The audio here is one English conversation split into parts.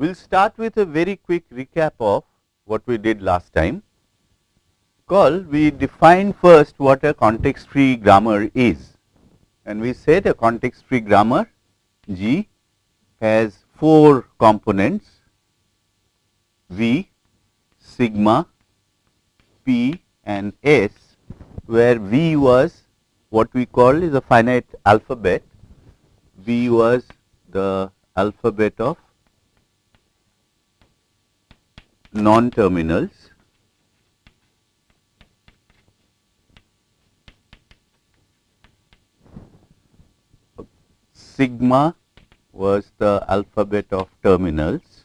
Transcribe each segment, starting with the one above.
We will start with a very quick recap of what we did last time. Call we defined first what a context free grammar is. And we said a context free grammar G has four components. V, sigma, P and S where V was what we call is a finite alphabet, V was the alphabet of non-terminals. Sigma was the alphabet of terminals.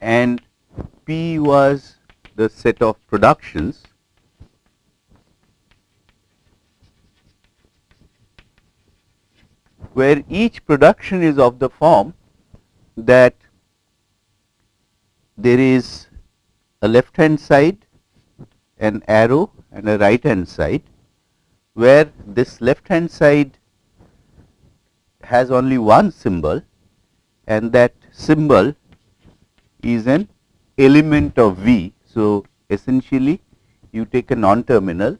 And P was the set of productions where each production is of the form that there is a left hand side, an arrow and a right hand side, where this left hand side has only one symbol and that symbol is an element of V. So, essentially you take a non-terminal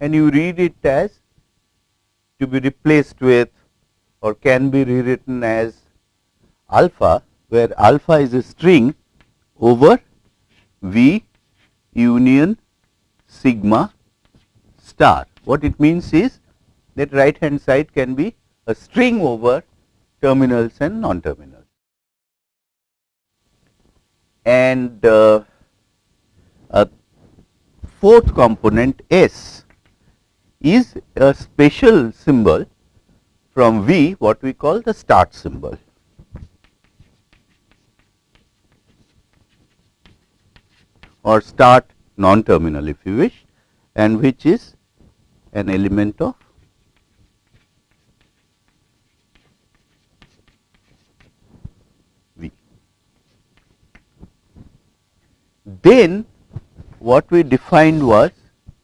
and you read it as to be replaced with or can be rewritten as alpha where alpha is a string over V union sigma star. What it means is that right hand side can be a string over terminals and non-terminals. And uh, a fourth component S is a special symbol from V what we call the start symbol. or start non-terminal if you wish and which is an element of V. Then what we defined was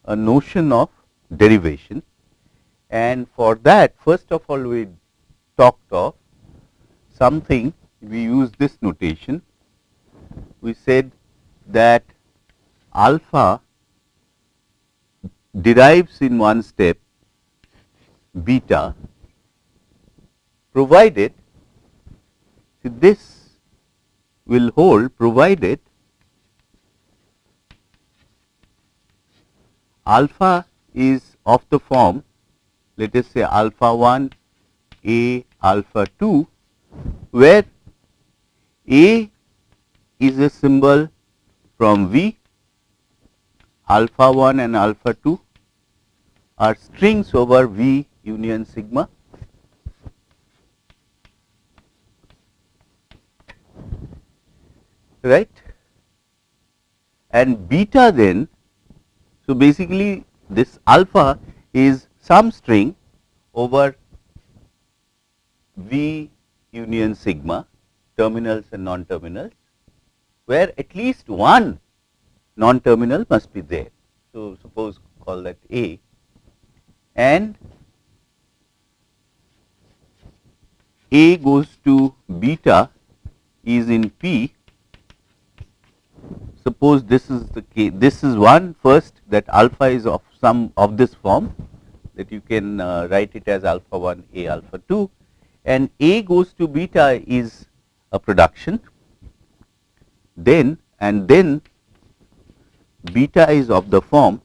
a notion of derivation and for that first of all we talked of something we use this notation. We said that alpha derives in one step beta provided this will hold provided alpha is of the form let us say alpha 1 a alpha 2 where a is a symbol from v alpha 1 and alpha 2 are strings over v union sigma. Right? And beta then so basically this alpha is some string over V union sigma terminals and non-terminals where at least one non-terminal must be there. So, suppose call that A and A goes to beta is in P. Suppose this is the case, this is one first that alpha is of some of this form that you can uh, write it as alpha 1 a alpha 2 and a goes to beta is a production then and then beta is of the form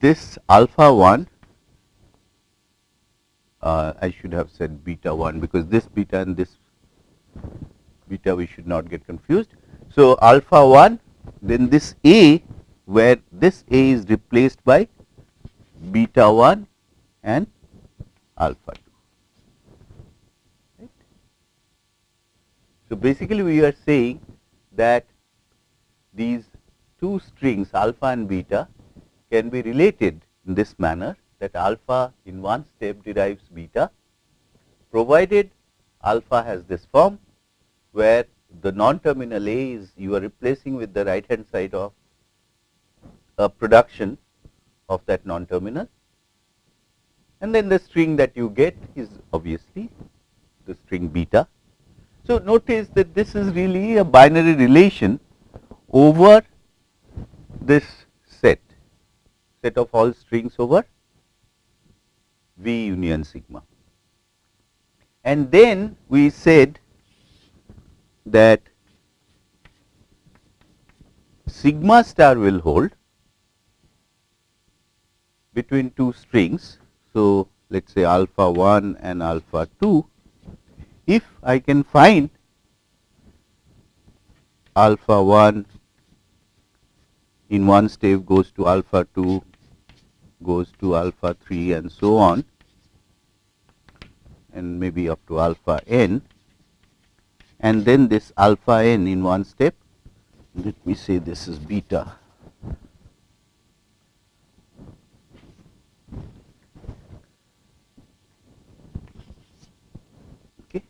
this alpha 1 uh, I should have said beta 1 because this beta and this beta we should not get confused. So, alpha 1 then this A where this A is replaced by beta 1 and alpha 2. Right. So, basically we are saying that these two strings alpha and beta can be related in this manner that alpha in one step derives beta provided alpha has this form where the non-terminal A is you are replacing with the right hand side of a production of that non-terminal and then the string that you get is obviously the string beta. So, notice that this is really a binary relation over this set, set of all strings over V union sigma. And then we said that sigma star will hold between two strings. So, let us say alpha 1 and alpha 2, if I can find alpha 1 in one step goes to alpha 2 goes to alpha 3 and so on and maybe up to alpha n and then this alpha n in one step let me say this is beta okay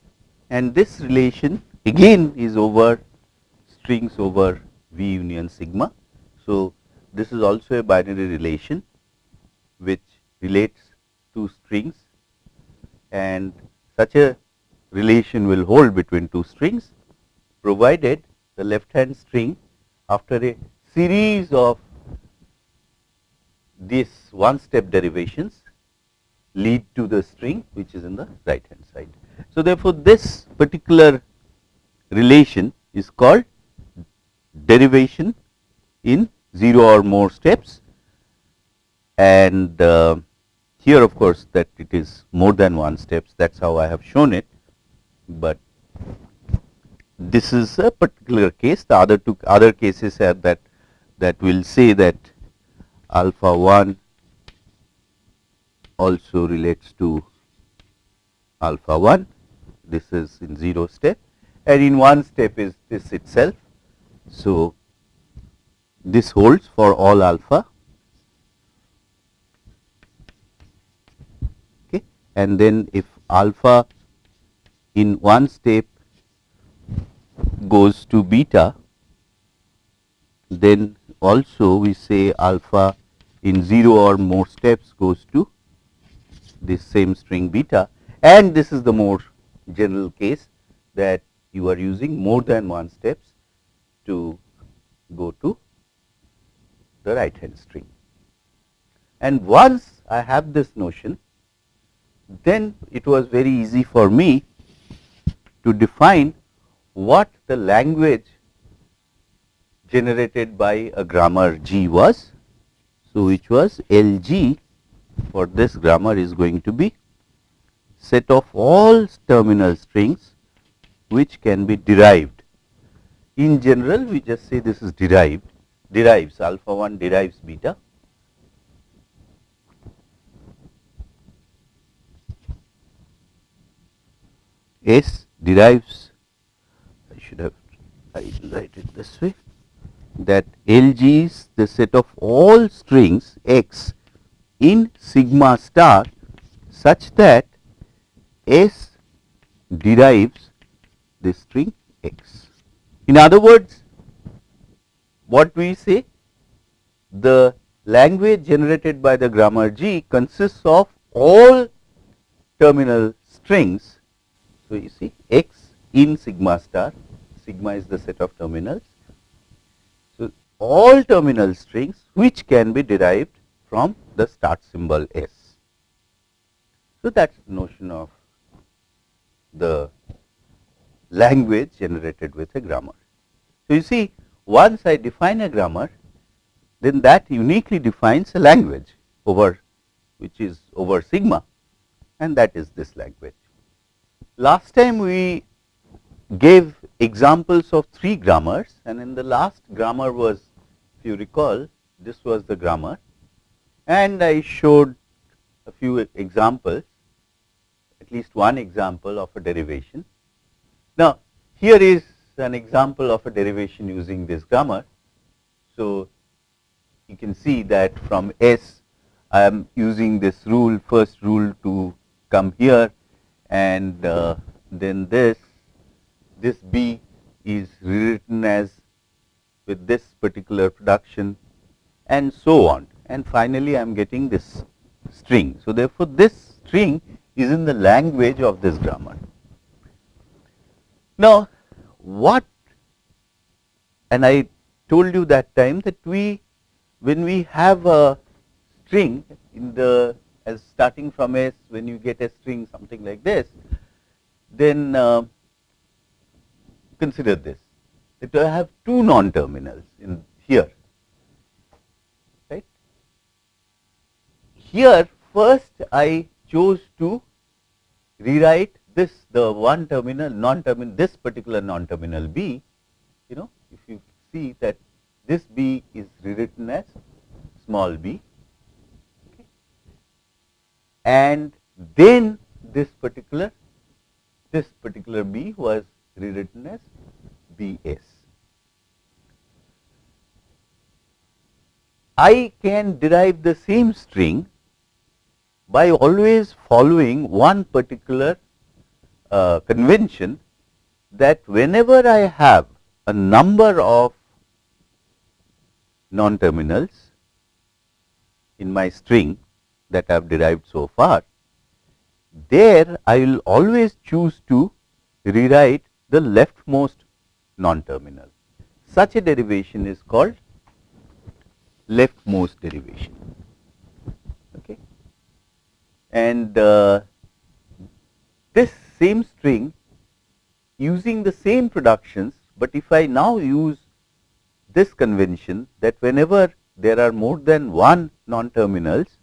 and this relation again is over strings over v union sigma so this is also a binary relation which relates two strings and such a relation will hold between two strings provided the left hand string after a series of these one step derivations lead to the string which is in the right hand side. So, therefore, this particular relation is called derivation in 0 or more steps. And uh, here of course that it is more than one steps. That is how I have shown it, but this is a particular case. The other two other cases are that that will say that alpha 1 also relates to alpha 1 this is in 0 step. And in one step is this itself. So, this holds for all alpha. Okay. And then if alpha in one step goes to beta then also we say alpha in 0 or more steps goes to this same string beta and this is the more general case that you are using more than one steps to go to the right hand string. And once I have this notion, then it was very easy for me to define what the language generated by a grammar G was. So, which was L G for this grammar is going to be set of all terminal strings which can be derived. In general, we just say this is derived derives alpha 1 derives beta S derives I should have I write it this way that LG is the set of all strings x in sigma star such that S derives the string x. In other words, what we say the language generated by the grammar G consists of all terminal strings. So, you see x in sigma star, sigma is the set of terminals. So, all terminal strings which can be derived from the start symbol S. So, that is notion of the language generated with a grammar. So, you see once I define a grammar, then that uniquely defines a language over which is over sigma and that is this language. Last time we gave examples of three grammars and in the last grammar was if you recall this was the grammar and I showed a few examples at least one example of a derivation. Now, here is an example of a derivation using this grammar. So, you can see that from S I am using this rule first rule to come here and uh, then this this B is rewritten as with this particular production and so on and finally I am getting this string. So, therefore, this string is in the language of this grammar. Now, what and I told you that time that we when we have a string in the as starting from S when you get a string something like this then uh, consider this that I have two non terminals in here right here first I chose to rewrite this the one terminal non terminal this particular non terminal B you know if you see that this B is rewritten as small b okay. and then this particular this particular B was rewritten as Bs. I can derive the same string by always following one particular uh, convention that whenever I have a number of non-terminals in my string that I have derived so far, there I will always choose to rewrite the leftmost non-terminal. Such a derivation is called leftmost derivation. And uh, this same string using the same productions, but if I now use this convention that whenever there are more than one non-terminals,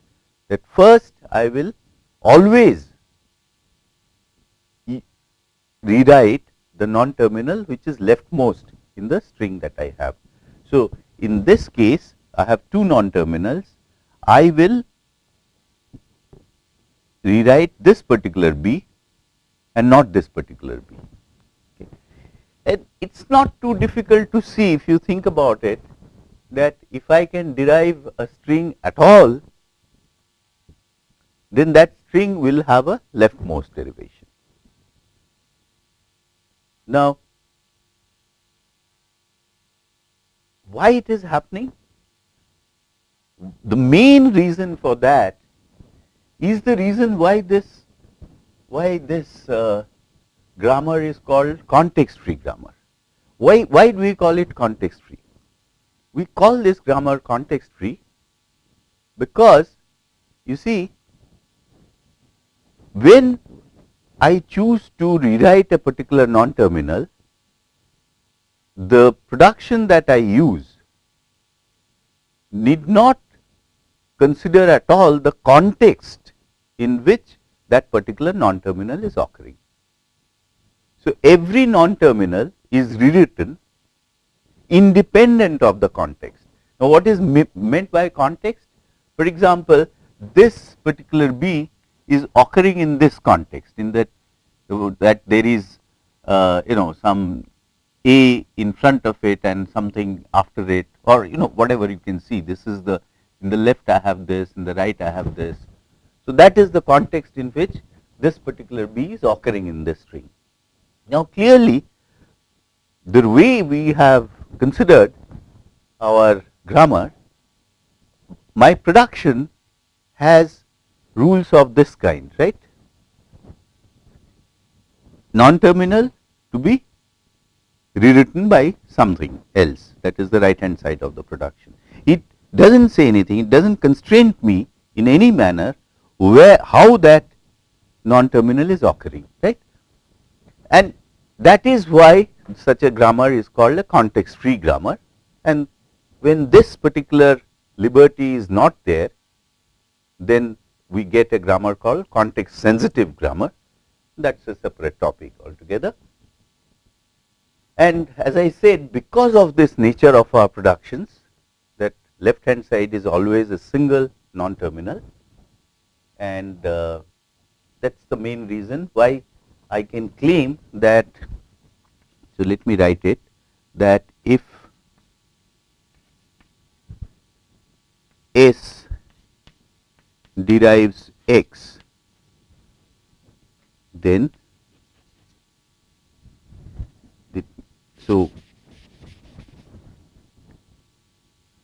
that first I will always rewrite the non-terminal which is leftmost in the string that I have. So, in this case I have two non-terminals, I will rewrite this particular B and not this particular B. And it is not too difficult to see if you think about it that if I can derive a string at all, then that string will have a leftmost derivation. Now, why it is happening? The main reason for that is the reason why this why this uh, grammar is called context free grammar. Why why do we call it context free? We call this grammar context free because you see when I choose to rewrite a particular non-terminal, the production that I use need not consider at all the context in which that particular non-terminal is occurring. So, every non-terminal is rewritten independent of the context. Now, what is meant by context? For example, this particular B is occurring in this context in that that there is uh, you know some A in front of it and something after it or you know whatever you can see this is the in the left I have this in the right I have this. So, that is the context in which this particular B is occurring in this string. Now, clearly the way we have considered our grammar, my production has rules of this kind, right? Non-terminal to be rewritten by something else that is the right hand side of the production. It does not say anything, it does not constrain me in any manner where how that non-terminal is occurring, right. And that is why such a grammar is called a context free grammar and when this particular liberty is not there then we get a grammar called context sensitive grammar that is a separate topic altogether. And as I said because of this nature of our productions that left hand side is always a single non terminal and uh, that is the main reason why I can claim that so, let me write it that if S derives x, then the, so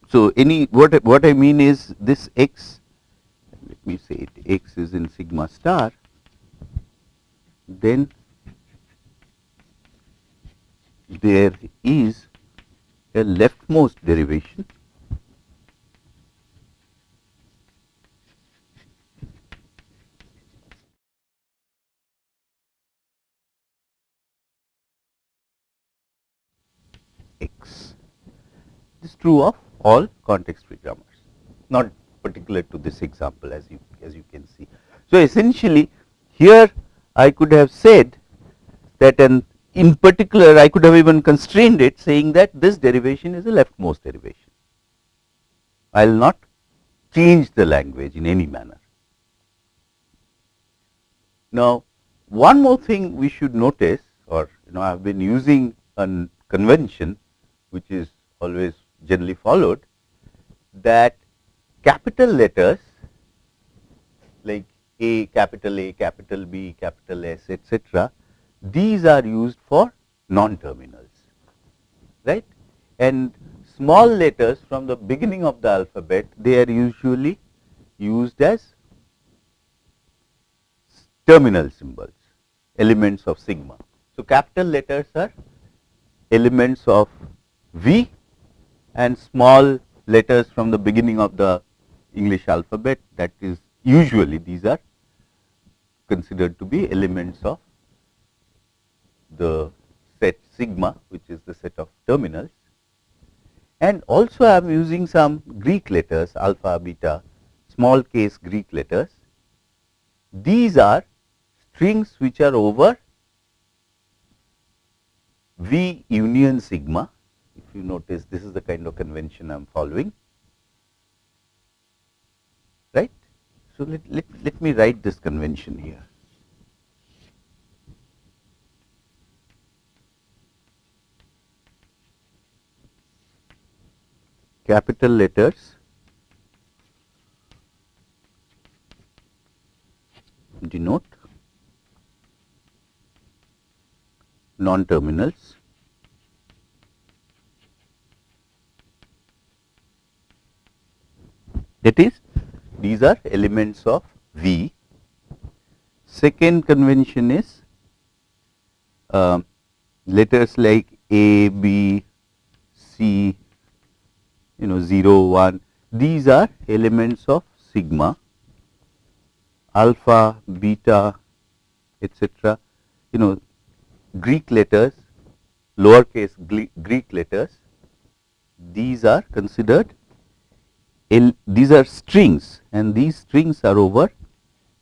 so any what what I mean is this x me say it x is in sigma star, then there is a leftmost derivation x. This is true of all context free grammars, not particular to this example as you as you can see. So, essentially here I could have said that an in particular I could have even constrained it saying that this derivation is a leftmost derivation. I will not change the language in any manner. Now, one more thing we should notice or you know I have been using a convention which is always generally followed that capital letters like A, capital A, capital B, capital S, etc. These are used for non-terminals, right? And small letters from the beginning of the alphabet, they are usually used as terminal symbols, elements of sigma. So, capital letters are elements of V and small letters from the beginning of the English alphabet that is usually these are considered to be elements of the set sigma which is the set of terminals. And also I am using some Greek letters alpha, beta, small case Greek letters. These are strings which are over V union sigma. If you notice this is the kind of convention I am following, right. So, let, let, let me write this convention here. Capital letters. Denote. Non-terminals. That is these are elements of V. Second convention is uh, letters like A, B, C, you know 0, 1 these are elements of sigma, alpha, beta etc. you know Greek letters, lowercase Greek letters these are considered these are strings and these strings are over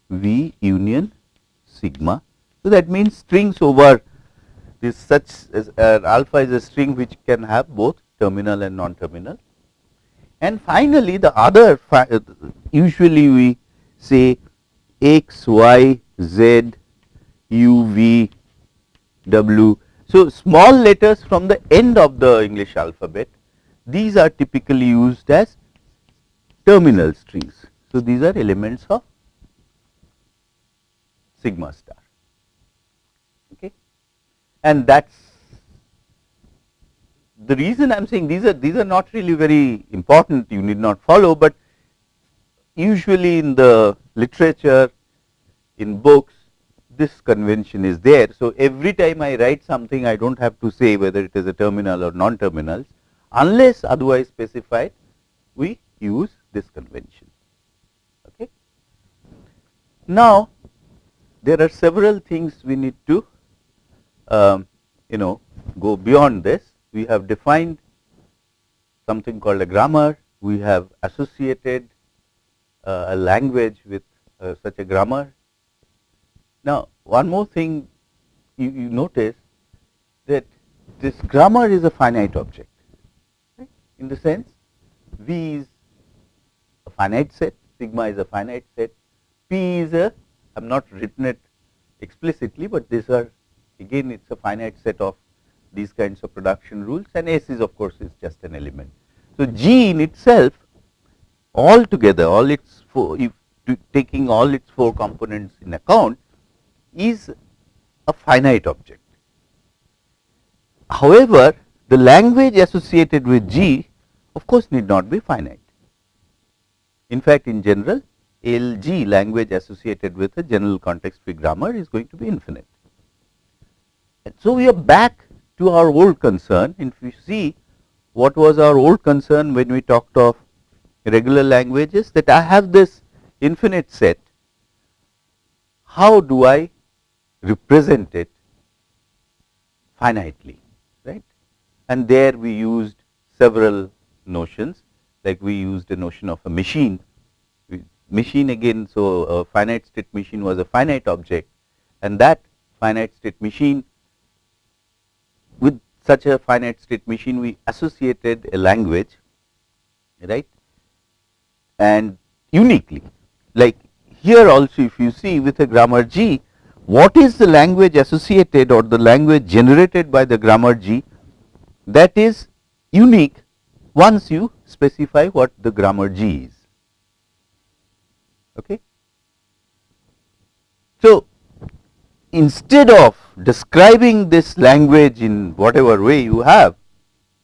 V union sigma. So, that means strings over this such as uh, alpha is a string which can have both terminal and non-terminal. And finally, the other uh, usually we say x, y, z, u, v, w. So, small letters from the end of the English alphabet these are typically used as terminal strings. So, these are elements of sigma star okay. and that is the reason I am saying these are these are not really very important you need not follow, but usually in the literature in books this convention is there. So, every time I write something I do not have to say whether it is a terminal or non terminals unless otherwise specified we use this convention. Okay. Now, there are several things we need to um, you know go beyond this. We have defined something called a grammar, we have associated uh, a language with uh, such a grammar. Now, one more thing you, you notice that this grammar is a finite object right? in the sense V is finite set, sigma is a finite set, P is a, I have not written it explicitly, but these are again it is a finite set of these kinds of production rules and S is of course is just an element. So, G in itself all together all its four, if taking all its four components in account is a finite object. However, the language associated with G of course need not be finite. In fact, in general LG language associated with a general context free grammar is going to be infinite. And so, we are back to our old concern. If you see what was our old concern when we talked of regular languages that I have this infinite set, how do I represent it finitely, right? And there we used several notions, like we used a notion of a machine. Machine again, so a finite state machine was a finite object and that finite state machine with such a finite state machine we associated a language right and uniquely like here also if you see with a grammar G what is the language associated or the language generated by the grammar G that is unique once you specify what the grammar G is. Okay. So, instead of describing this language in whatever way you have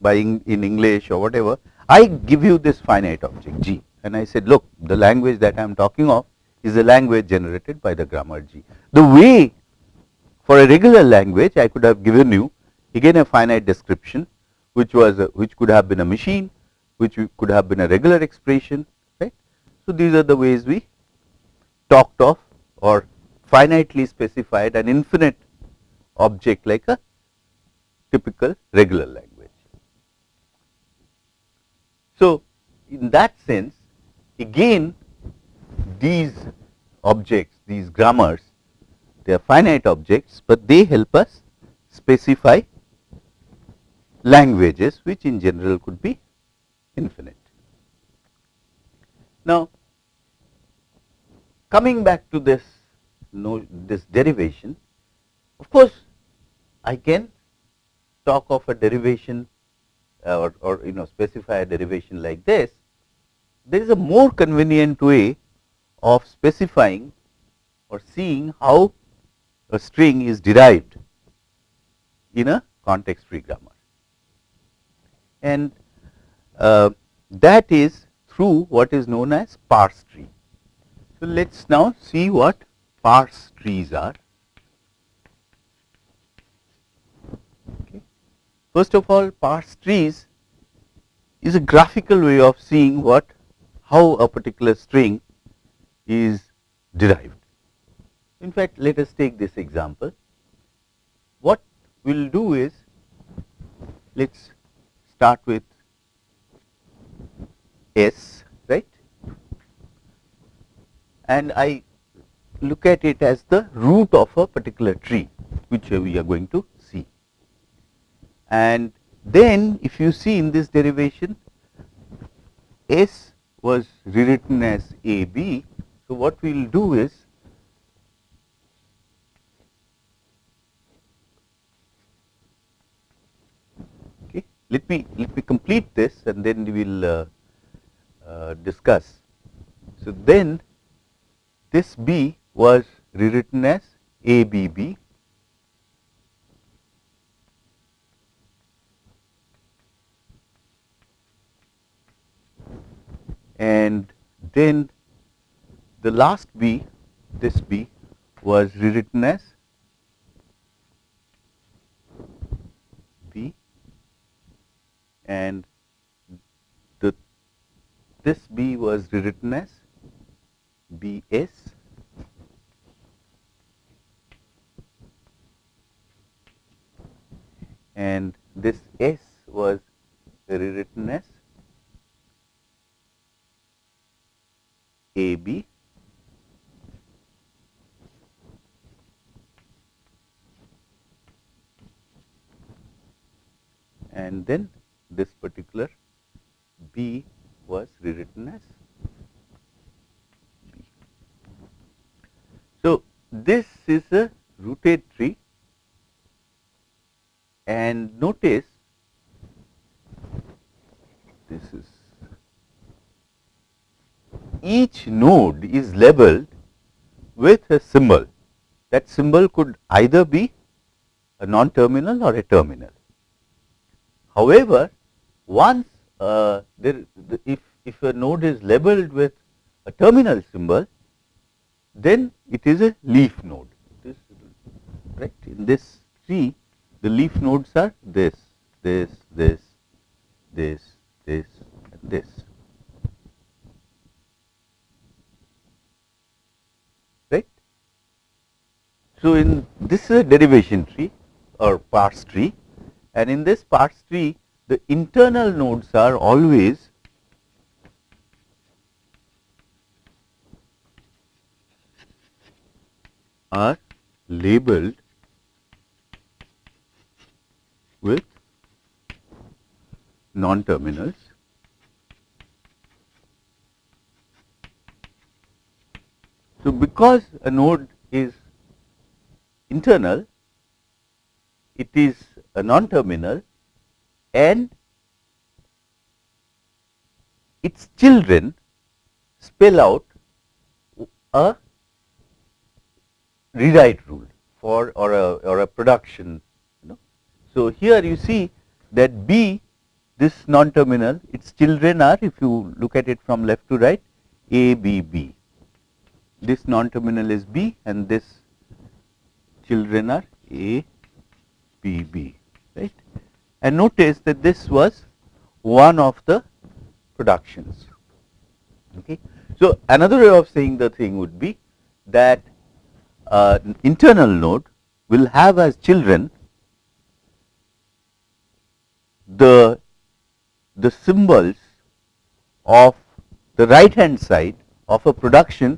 by in, in English or whatever, I give you this finite object G and I said look the language that I am talking of is a language generated by the grammar G. The way for a regular language I could have given you again a finite description which was a, which could have been a machine which could have been a regular expression right. So, these are the ways we talked of or finitely specified an infinite object like a typical regular language. So, in that sense again these objects, these grammars, they are finite objects, but they help us specify languages which in general could be infinite. Now, coming back to this no, this derivation, of course, I can talk of a derivation uh, or, or you know specify a derivation like this. There is a more convenient way of specifying or seeing how a string is derived in a context free grammar. And Uh, that is through what is known as parse tree. So, let us now see what parse trees are. Okay. First of all parse trees is a graphical way of seeing what how a particular string is derived. In fact, let us take this example. What we will do is, let us start with S, right, and I look at it as the root of a particular tree, which we are going to see. And then if you see in this derivation, S was rewritten as A B so, what we will do is okay, let me let me complete this and then we will uh, uh, discuss. So, then this B was rewritten as ABB and then the last B, this B was rewritten as B and this B was rewritten as BS and this S was rewritten as AB and then this particular B was rewritten as. B. So, this is a rooted tree. And notice this is each node is labeled with a symbol. That symbol could either be a non terminal or a terminal. However, once uh, there, the, if, if a node is labeled with a terminal symbol, then it is a leaf node. Right? In this tree, the leaf nodes are this, this, this, this, this, and this. Right? So, in this is a derivation tree or parse tree and in this parse tree the internal nodes are always are labeled with non-terminals. So, because a node is internal, it is a non-terminal and its children spell out a rewrite rule for or a or a production you know. So, here you see that B this non terminal its children are if you look at it from left to right A B B this non terminal is B and this children are A B B right and notice that this was one of the productions. Okay. So, another way of saying the thing would be that uh, internal node will have as children the the symbols of the right hand side of a production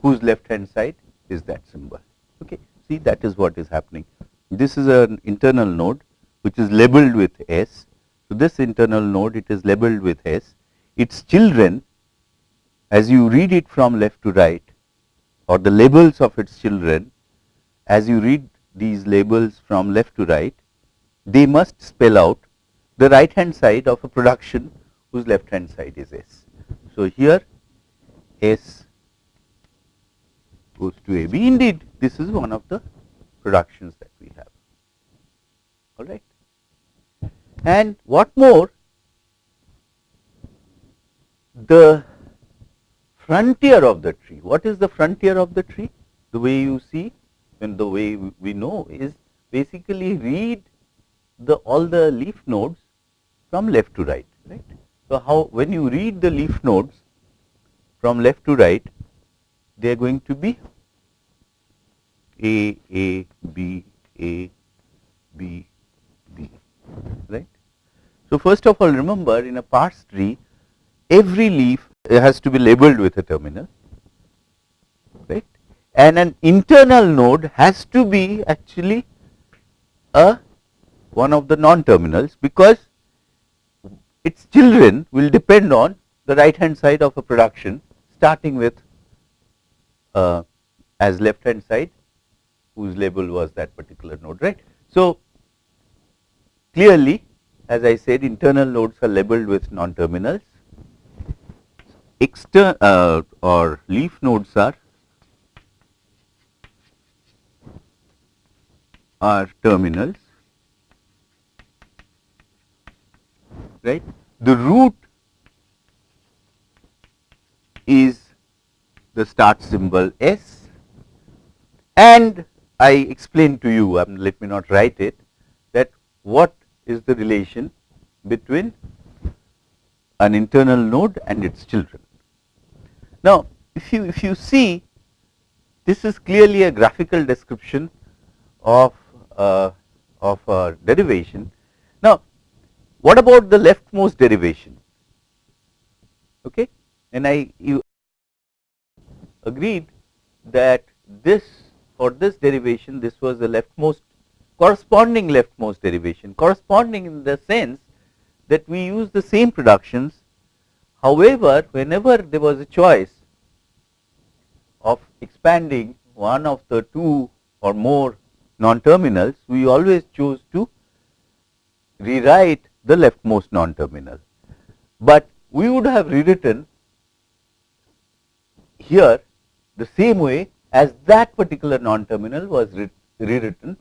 whose left hand side is that symbol. Okay. See that is what is happening. This is an internal node which is labeled with s so this internal node it is labeled with s its children as you read it from left to right or the labels of its children as you read these labels from left to right, they must spell out the right hand side of a production whose left hand side is S. So, here S goes to A B. Indeed, this is one of the productions that we have. All right. And what more, the frontier of the tree. What is the frontier of the tree? The way you see and the way we know is basically read the all the leaf nodes from left to right, right. So, how when you read the leaf nodes from left to right, they are going to be A, A, B, A, B. So, first of all remember in a parse tree, every leaf has to be labeled with a terminal right and an internal node has to be actually a one of the non terminals because its children will depend on the right hand side of a production starting with uh, as left hand side whose label was that particular node right. So, clearly as I said internal nodes are labeled with non terminals external uh, or leaf nodes are are terminals. Right? The root is the start symbol s. And i explained to you um, let me not write it that what is the relation between an internal node and its children now, if you if you see this is clearly a graphical description of uh, of a derivation. Now, what about the leftmost derivation? Okay, and I you agreed that this for this derivation this was the leftmost corresponding leftmost derivation corresponding in the sense that we use the same productions. However, whenever there was a choice of expanding one of the two or more non-terminals, we always choose to rewrite the leftmost non-terminal. But we would have rewritten here the same way as that particular non-terminal was re rewritten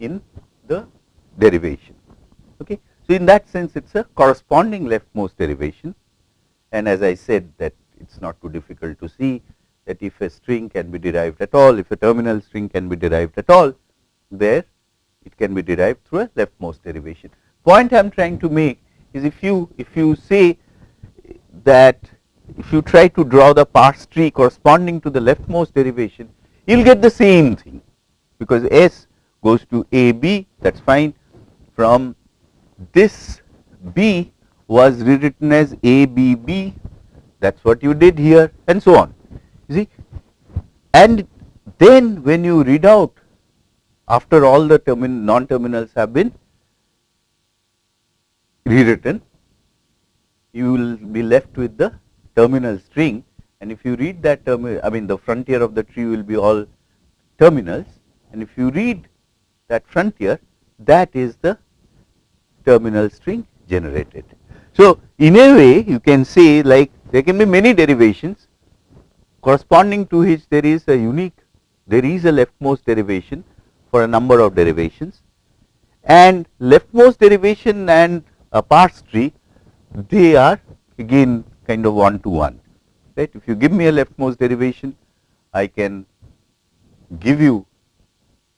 in the derivation. Okay. So, in that sense it is a corresponding leftmost derivation and as I said that it is not too difficult to see that if a string can be derived at all, if a terminal string can be derived at all, there it can be derived through a leftmost derivation. Point I am trying to make is if you if you say that if you try to draw the parse tree corresponding to the leftmost derivation, you will get the same thing because S goes to A B that is fine. From this B was rewritten as A B B. That is what you did here and so on. You see? And then when you read out after all the termin non terminals have been rewritten you will be left with the terminal string. And if you read that term I mean the frontier of the tree will be all terminals. And if you read that frontier that is the terminal string generated. So, in a way you can say like there can be many derivations. Corresponding to which there is a unique there is a leftmost derivation for a number of derivations. And leftmost derivation and a parse tree they are again kind of one to one right? If you give me a leftmost derivation I can give you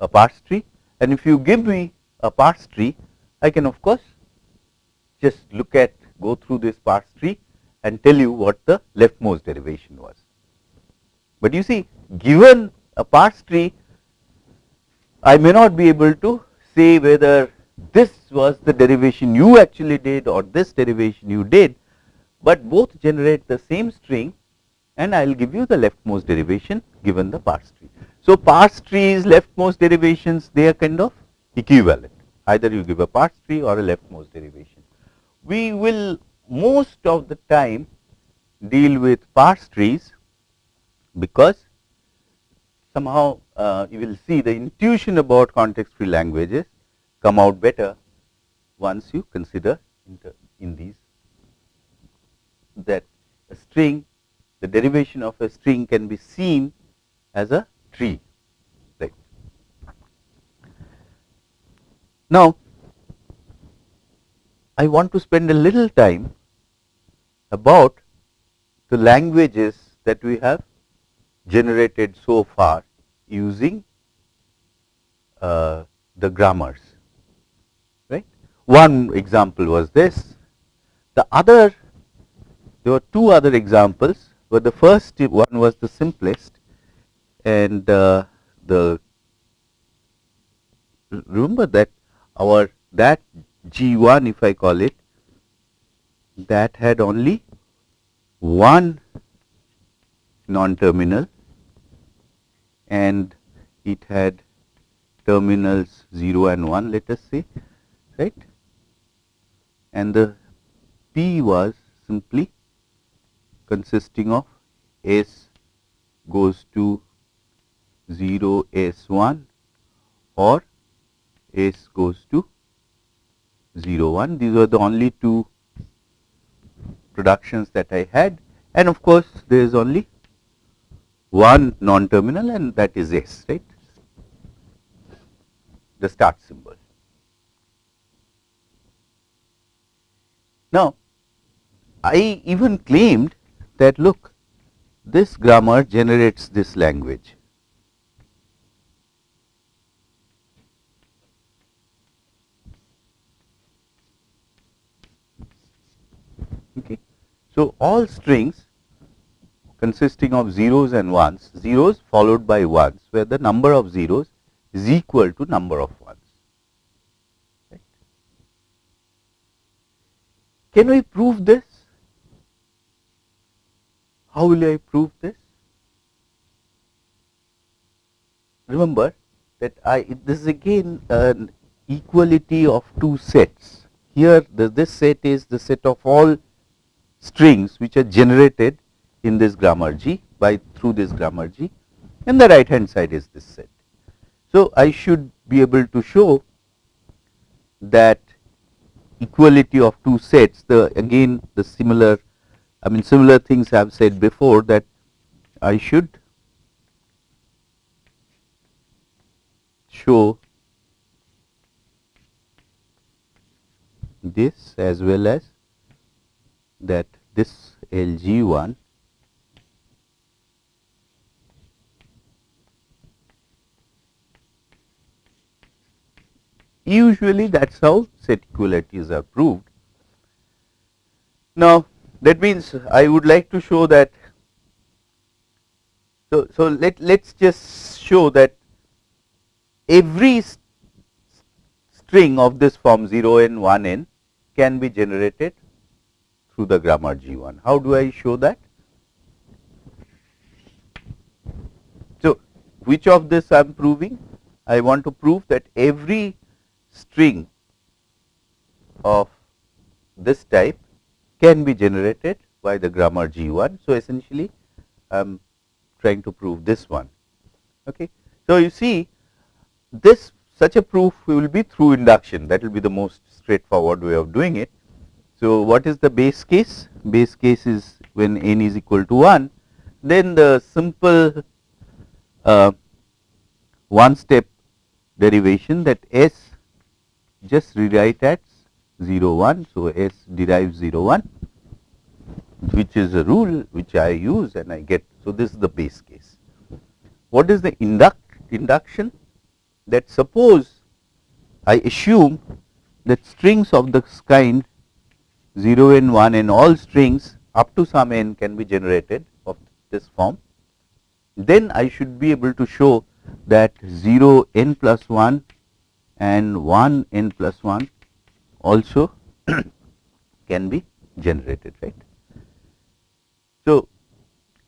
a parse tree and if you give me a parse tree I can of course just look at go through this parse tree and tell you what the leftmost derivation was. But you see given a parse tree I may not be able to say whether this was the derivation you actually did or this derivation you did, but both generate the same string and I will give you the leftmost derivation given the parse tree. So, parse trees leftmost derivations they are kind of equivalent either you give a parse tree or a leftmost derivation. We will most of the time deal with parse trees because somehow uh, you will see the intuition about context free languages come out better once you consider in these that a string the derivation of a string can be seen as a tree right. Now, I want to spend a little time about the languages that we have generated so far using uh, the grammars right. One example was this, the other there were two other examples, but the first one was the simplest and uh, the remember that our that G1 if I call it that had only one non-terminal and it had terminals 0 and 1 let us say right? And the P was simply consisting of S goes to 0 S 1 or S goes to 0 1 these were the only two productions that I had and of course there is only one non terminal and that is S right the start symbol. Now, I even claimed that look this grammar generates this language. Okay. So, all strings consisting of zeros and ones, zeros followed by ones where the number of zeros is equal to number of ones. Right. Can we prove this? How will I prove this? Remember that I this is again an equality of two sets. Here the, this set is the set of all strings which are generated in this grammar G by through this grammar G and the right hand side is this set. So, I should be able to show that equality of two sets the again the similar I mean similar things I have said before that I should show this as well as that this LG1 usually that is how set equalities are proved. Now, that means I would like to show that. So, so let let us just show that every string of this form 0 n 1 n can be generated through the grammar G1. How do I show that? So, which of this I am proving? I want to prove that every string of this type can be generated by the grammar G1. So, essentially I am trying to prove this one. Okay. So, you see this such a proof will be through induction that will be the most straightforward way of doing it. So, what is the base case? Base case is when n is equal to 1, then the simple uh, one step derivation that s just rewrite as 0 1. So, s derives 0 1 which is a rule which I use and I get. So, this is the base case. What is the induct induction? That suppose I assume that strings of this kind 0 n 1 and all strings up to some n can be generated of this form, then I should be able to show that 0 n plus 1 and 1 n plus 1 also can be generated right. So,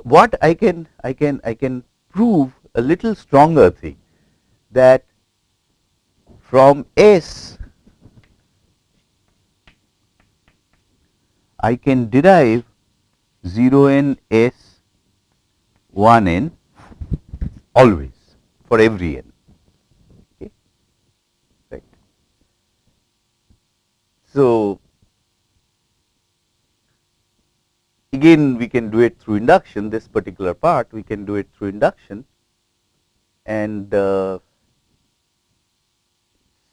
what I can I can I can prove a little stronger thing that from S I can derive 0 n s 1 n always for every n. Okay. So, again we can do it through induction this particular part we can do it through induction and uh,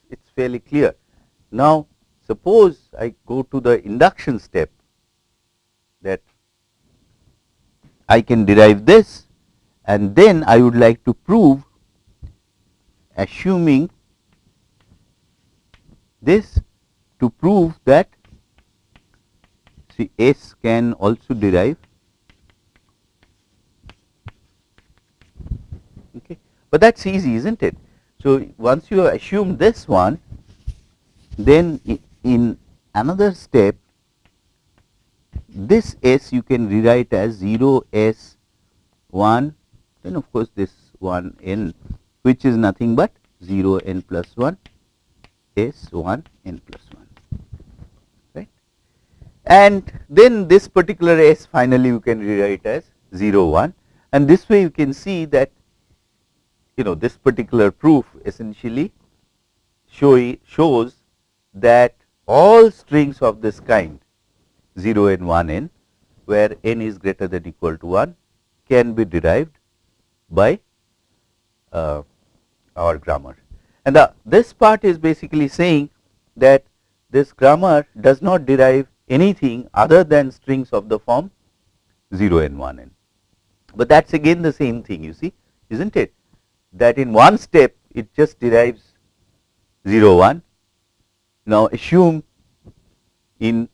it is fairly clear. Now, suppose I go to the induction step that I can derive this and then I would like to prove assuming this to prove that see S can also derive okay? But that's easy isn't it? So once you assume this one then in another step this S you can rewrite as 0 S 1 then of course this 1 n which is nothing but 0 n plus 1 S 1 n plus 1 right. And then this particular S finally you can rewrite as 0 1 and this way you can see that you know this particular proof essentially show, shows that all strings of this kind 0 and 1 n where n is greater than equal to 1 can be derived by uh, our grammar. And the, this part is basically saying that this grammar does not derive anything other than strings of the form 0 and 1 n. But that is again the same thing you see is not it that in one step it just derives 0 1. Now assume in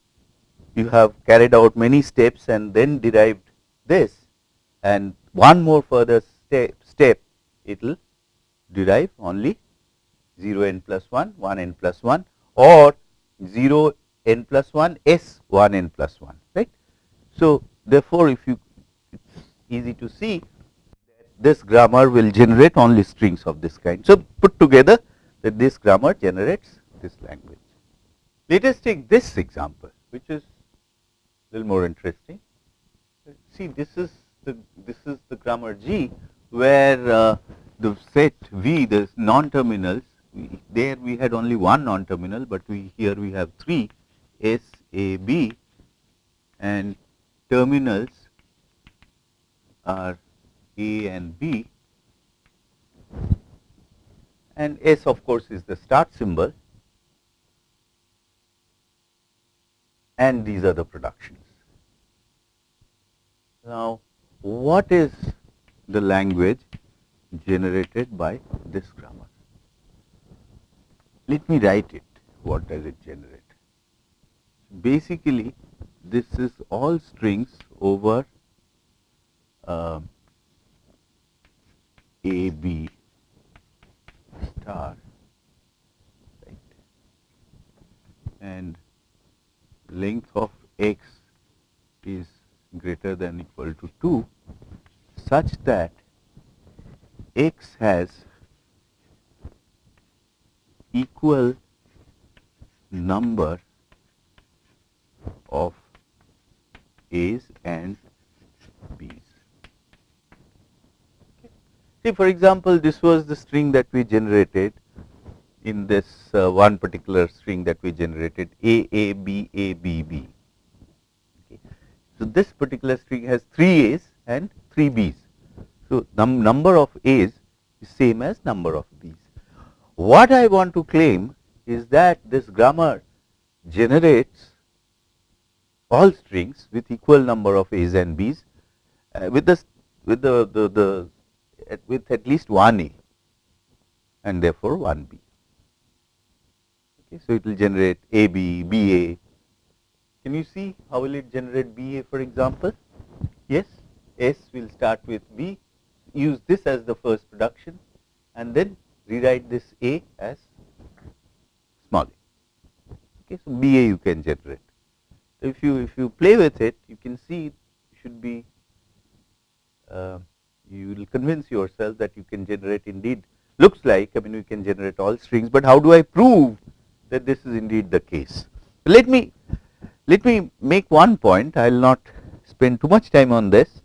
you have carried out many steps and then derived this and one more further step, step it will derive only 0 n plus 1, 1 n plus 1 or 0 n plus 1 s 1 n plus 1 right. So, therefore, if you it is easy to see that this grammar will generate only strings of this kind. So, put together that this grammar generates this language. Let us take this example which is little more interesting. See this is the this is the grammar G where uh, the set V the non-terminals there we had only one non-terminal, but we here we have three S A B and terminals are A and B and S of course is the start symbol and these are the productions. Now, what is the language generated by this grammar? let me write it. What does it generate? Basically, this is all strings over uh, A, B star, right? And length of x is greater than equal to 2 such that x has equal number of A's and B's. See for example, this was the string that we generated in this uh, one particular string that we generated A, A, B, A, B, B. Okay. So, this particular string has 3 A's and 3 B's. So, num number of A's is same as number of B's. What I want to claim is that this grammar generates all strings with equal number of A's and B's uh, with the with the, the, the at, with at least one A and therefore one B. Okay, so it will generate A B B A. Can you see how will it generate B A for example? Yes, S will start with B. Use this as the first production and then rewrite this A as small a. Okay, so B A you can generate. So if you if you play with it, you can see it should be. Uh, you will convince yourself that you can generate indeed looks like I mean we can generate all strings, but how do I prove that this is indeed the case? Let me let me make one point. I will not spend too much time on this.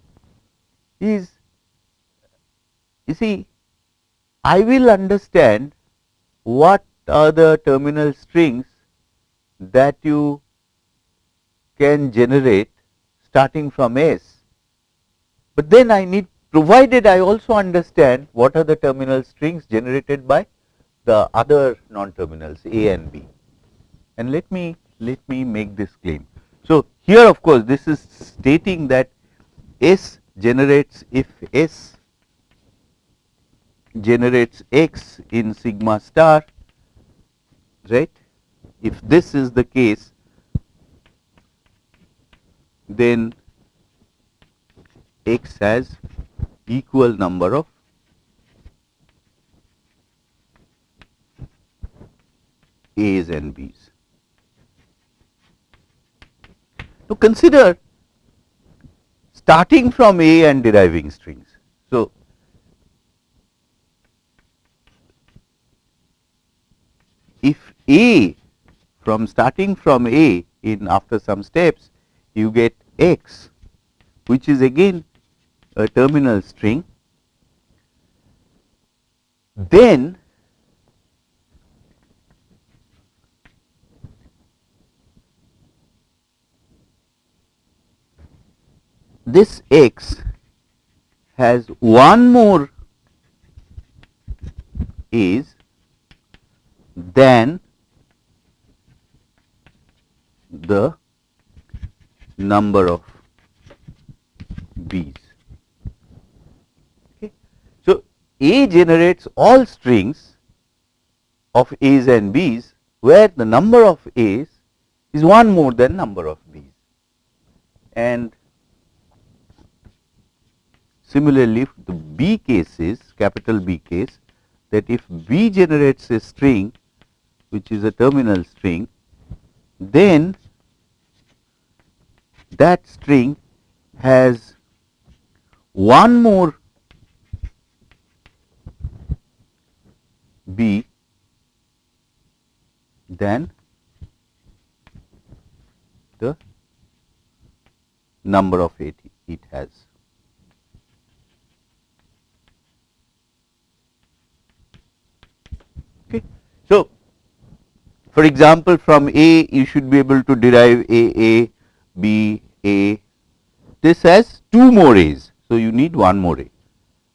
Is you see I will understand what are the terminal strings that you can generate starting from S, but then I need provided I also understand what are the terminal strings generated by the other non-terminals A and B. And let me let me make this claim. So, here of course, this is stating that S generates if S generates x in sigma star right. If this is the case then x has equal number of A's and B's. To consider starting from A and deriving strings. So, if A from starting from A in after some steps you get x which is again a terminal string then this x has one more is than the number of B's. Okay. So, A generates all strings of A's and B's where the number of A's is one more than number of B's. And similarly, the B case is capital B case that if B generates a string which is a terminal string, then that string has one more B than the number of it it has. Okay. So, for example, from A you should be able to derive A A B A. This has two more A's. So, you need one more A,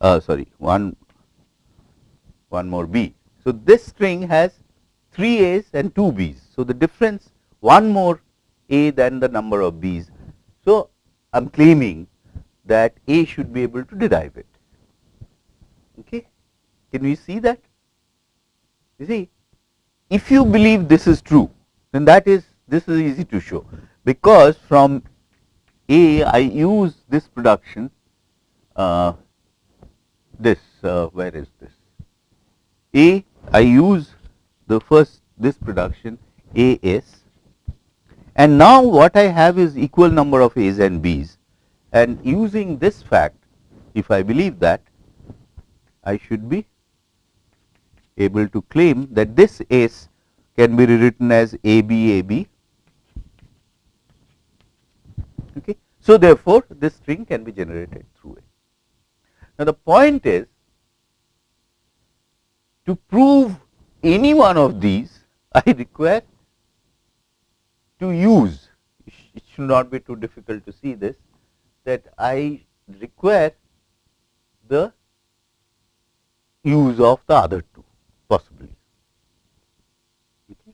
uh, sorry, one, one more B. So, this string has 3 A's and 2 B's. So, the difference one more A than the number of B's. So, I am claiming that A should be able to derive it. Okay. Can we see that? You see, if you believe this is true, then that is this is easy to show. Because from A I use this production uh, this uh, where is this? A I use the first this production A S. And now what I have is equal number of A's and B's. And using this fact if I believe that I should be able to claim that this S can be rewritten as AB AB. Okay. So, therefore, this string can be generated through it. Now, the point is to prove any one of these I require to use it should not be too difficult to see this that I require the use of the other two possibly. Okay.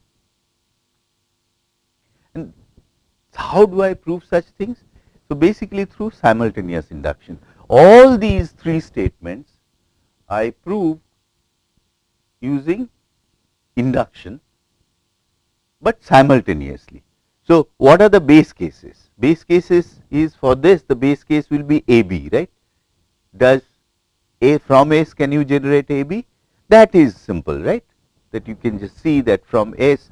And how do I prove such things? So, basically through simultaneous induction. All these three statements I prove using induction, but simultaneously. So, what are the base cases? Base cases is for this the base case will be A B right. Does A from S can you generate A B? That is simple right that you can just see that from S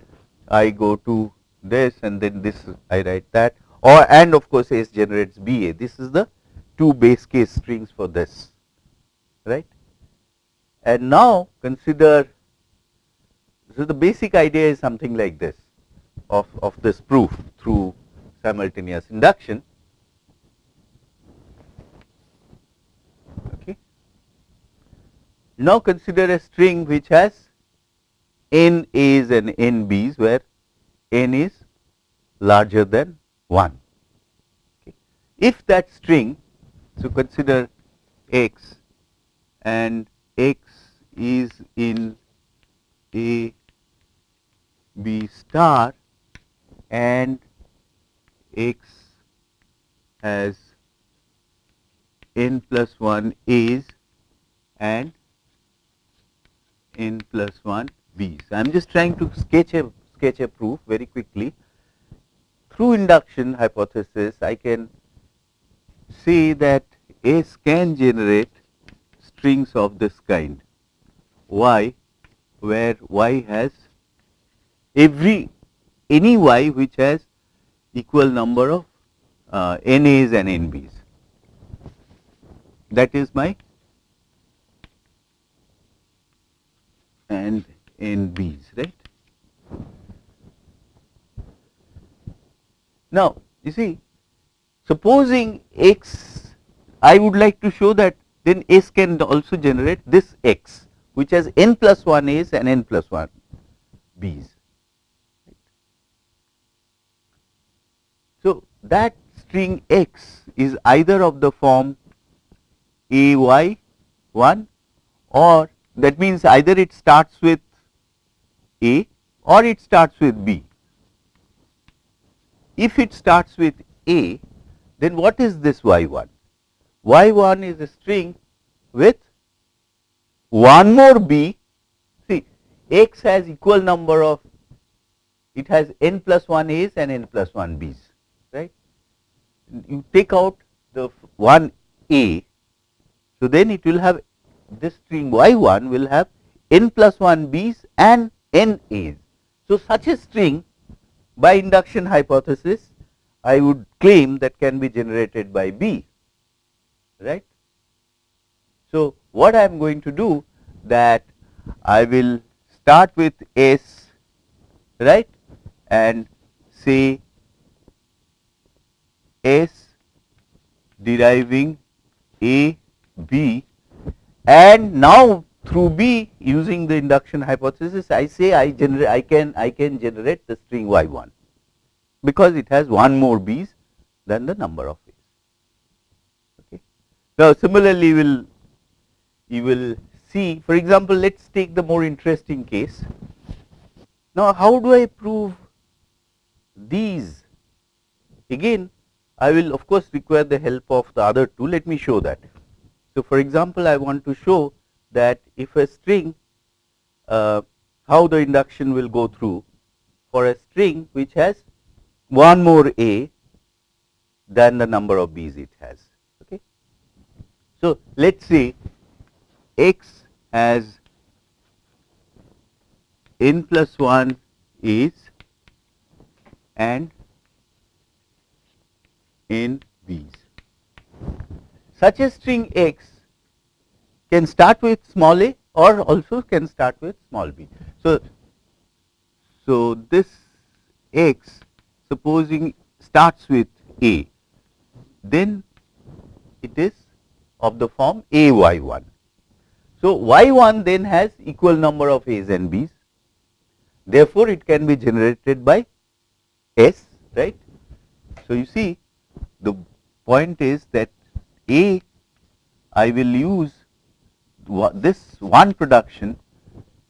I go to this and then this I write that or and of course S generates B A. This is the two base case strings for this right. And now consider so the basic idea is something like this of, of this proof through simultaneous induction. Okay. Now consider a string which has n a's and n b's where n is larger than 1. Okay. If that string, so consider x and x is in a b star and x has n plus 1 a's and n plus 1 b's. I am just trying to sketch a sketch a proof very quickly. Through induction hypothesis, I can say that S can generate strings of this kind y where y has every any y which has equal number of uh, NAs and NBs. That is my and NBs, right. Now, you see, supposing x, I would like to show that then S can also generate this x, which has n plus 1 A's and n plus 1 B's. So, that string x is either of the form a y 1 or that means either it starts with a or it starts with b. If it starts with a then what is this y 1? y 1 is a string with one more b see x has equal number of it has n plus 1 a's and n plus 1 b's right. you take out the one a, so then it will have this string y 1 will have n plus 1 b's and n a's. So, such a string by induction hypothesis I would claim that can be generated by B, right. So, what I am going to do that I will start with S, right, and say S deriving A B and now through B using the induction hypothesis I say I generate I can I can generate the string y 1 because it has one more B's than the number of A's. Okay. Now similarly you will you will see for example let us take the more interesting case. Now how do I prove these again I will of course require the help of the other two. Let me show that. So, for example, I want to show that if a string uh, how the induction will go through for a string which has one more A than the number of B's it has. Okay. So, let us say x has n plus 1 is and n B's. Such a string x can start with small a or also can start with small b. So, so this x supposing starts with a, then it is of the form a y 1. So, y 1 then has equal number of a's and b's, therefore, it can be generated by s right. So, you see the point is that a I will use this one production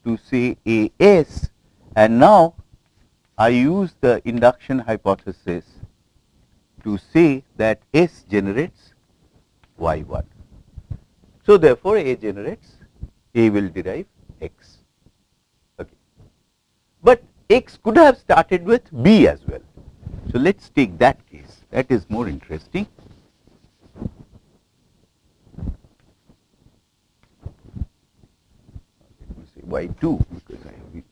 to say A S and now I use the induction hypothesis to say that S generates Y 1. So, therefore, A generates A will derive X. Okay. But X could have started with B as well. So, let us take that case that is more interesting. By 2 because I have used.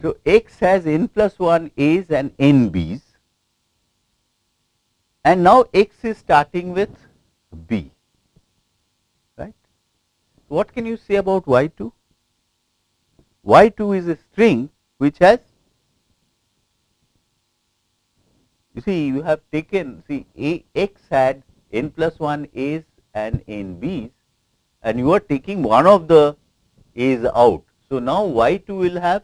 So, x has n plus 1 a's and n b's and now x is starting with b, right. What can you say about y 2? y 2 is a string which has you see you have taken see a x had n plus 1 a's and n b's and you are taking one of the a's out. So, now y 2 will have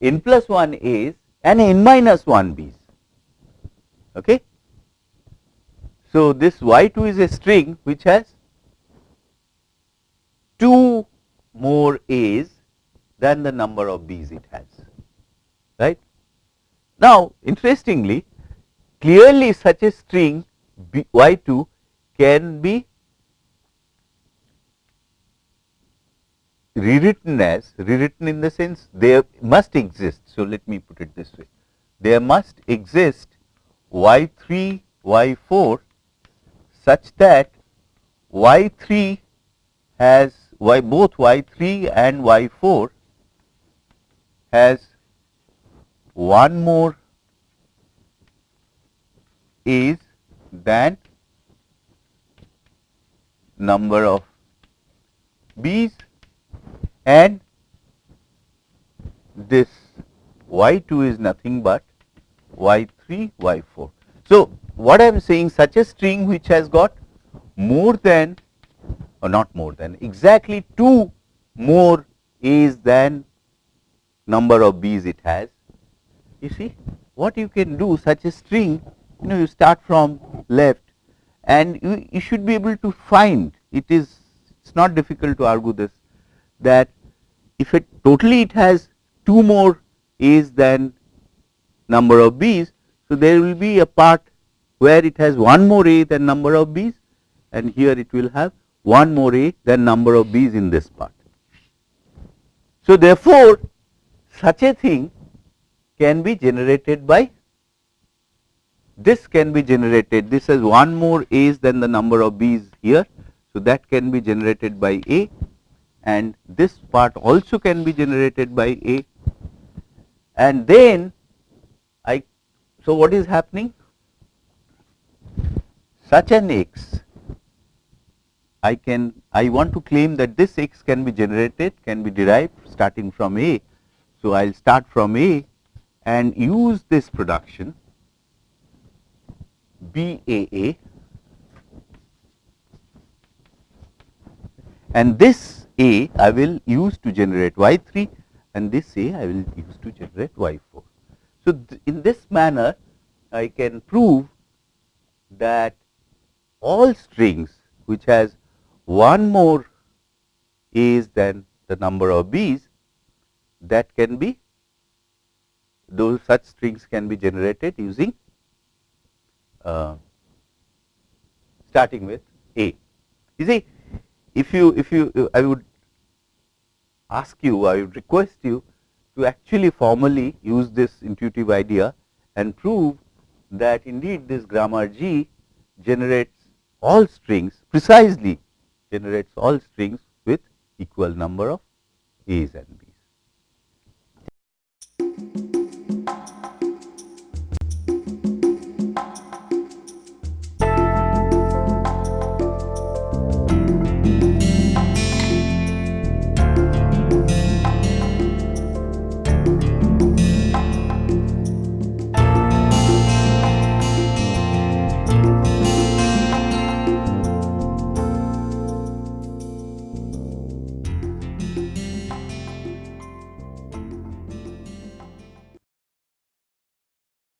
n plus 1 a's and n minus 1 b's. Okay. So, this y 2 is a string which has two more a's than the number of b's it has right. Now, interestingly clearly such a string B, y 2 can be rewritten as rewritten in the sense there must exist. So, let me put it this way there must exist y 3 y 4 such that y 3 has y both y 3 and y 4 has one more is than number of B's and this y 2 is nothing but y 3 y 4. So, what I am saying such a string which has got more than or not more than exactly 2 more A's than number of B's it has. You see what you can do such a string you know you start from left and you, you should be able to find it is it is not difficult to argue this that if it totally it has two more a's than number of b's. So, there will be a part where it has one more a than number of b's and here it will have one more a than number of b's in this part. So, therefore, such a thing can be generated by this can be generated this has one more a's than the number of b's here. So, that can be generated by a and this part also can be generated by a and then I so what is happening such an x I can I want to claim that this x can be generated can be derived starting from a. So, I will start from a and use this production BAA and this A I will use to generate Y 3 and this A I will use to generate Y 4. So, in this manner I can prove that all strings which has one more A's than the number of B's that can be those such strings can be generated using uh, starting with A. You see if you if you I would ask you I would request you to actually formally use this intuitive idea and prove that indeed this grammar G generates all strings precisely generates all strings with equal number of A's and B's.